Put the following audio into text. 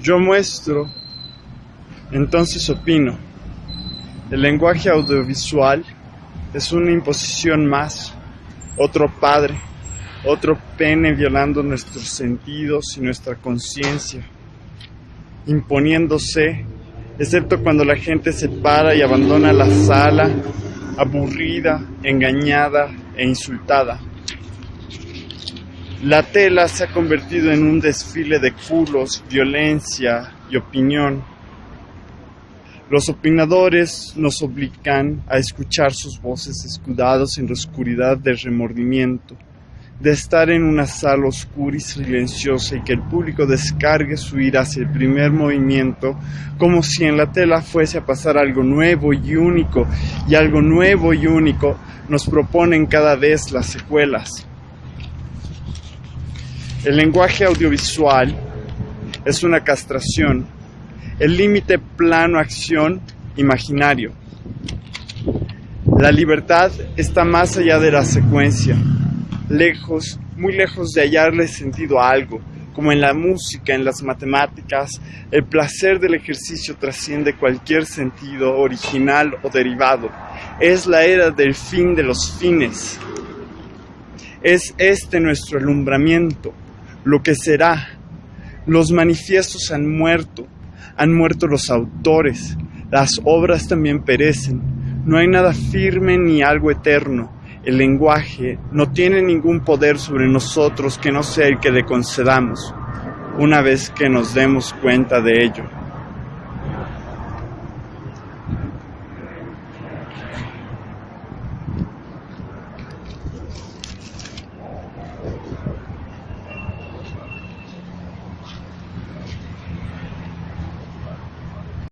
Yo muestro, entonces opino. El lenguaje audiovisual es una imposición más, otro padre, otro pene violando nuestros sentidos y nuestra conciencia, imponiéndose, excepto cuando la gente se para y abandona la sala, aburrida, engañada e insultada. La tela se ha convertido en un desfile de culos, violencia y opinión. Los opinadores nos obligan a escuchar sus voces escudados en la oscuridad del remordimiento, de estar en una sala oscura y silenciosa y que el público descargue su ira hacia el primer movimiento, como si en la tela fuese a pasar algo nuevo y único, y algo nuevo y único nos proponen cada vez las secuelas. El lenguaje audiovisual es una castración, el límite plano-acción imaginario. La libertad está más allá de la secuencia, lejos, muy lejos de hallarle sentido a algo, como en la música, en las matemáticas, el placer del ejercicio trasciende cualquier sentido original o derivado. Es la era del fin de los fines. Es este nuestro alumbramiento, lo que será. Los manifiestos han muerto, han muerto los autores, las obras también perecen. No hay nada firme ni algo eterno. El lenguaje no tiene ningún poder sobre nosotros que no sea el que le concedamos, una vez que nos demos cuenta de ello.